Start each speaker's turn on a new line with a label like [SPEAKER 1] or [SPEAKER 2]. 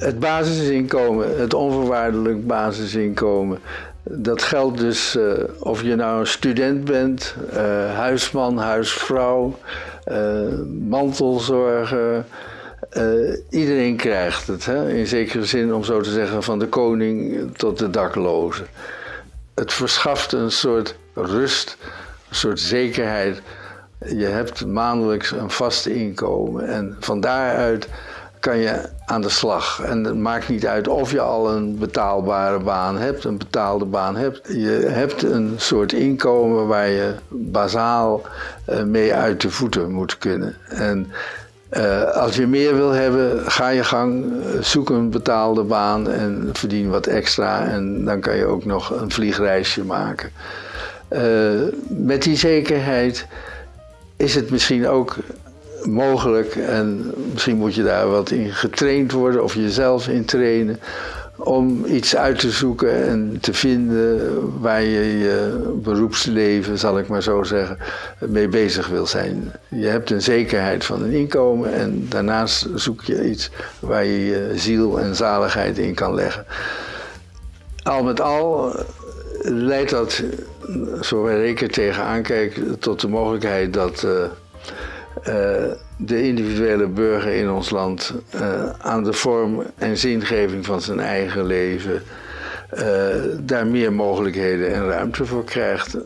[SPEAKER 1] Het basisinkomen, het onvoorwaardelijk basisinkomen, dat geldt dus uh, of je nou een student bent, uh, huisman, huisvrouw, uh, mantelzorger. iedereen krijgt het, hè? in zekere zin om zo te zeggen, van de koning tot de dakloze. Het verschaft een soort rust, een soort zekerheid. Je hebt maandelijks een vast inkomen en van daaruit kan je aan de slag. En het maakt niet uit of je al een betaalbare baan hebt, een betaalde baan hebt. Je hebt een soort inkomen waar je bazaal uh, mee uit de voeten moet kunnen. En uh, als je meer wil hebben, ga je gang, eh, zoek een betaalde baan en verdien wat extra. En dan kan je ook nog een vliegreisje maken. Met die zekerheid is het misschien ook mogelijk en misschien moet je daar wat in getraind worden of jezelf in trainen om iets uit te zoeken en te vinden waar je je beroepsleven, zal ik maar zo zeggen, mee bezig wil zijn. Je hebt een zekerheid van een inkomen en daarnaast zoek je iets waar je je ziel en zaligheid in kan leggen. Al met al leidt dat, zover ik er tegenaan kijk, tot de mogelijkheid dat uh, de individuele burger in ons land uh, aan de vorm en zingeving van zijn eigen leven uh, daar meer mogelijkheden en ruimte voor krijgt.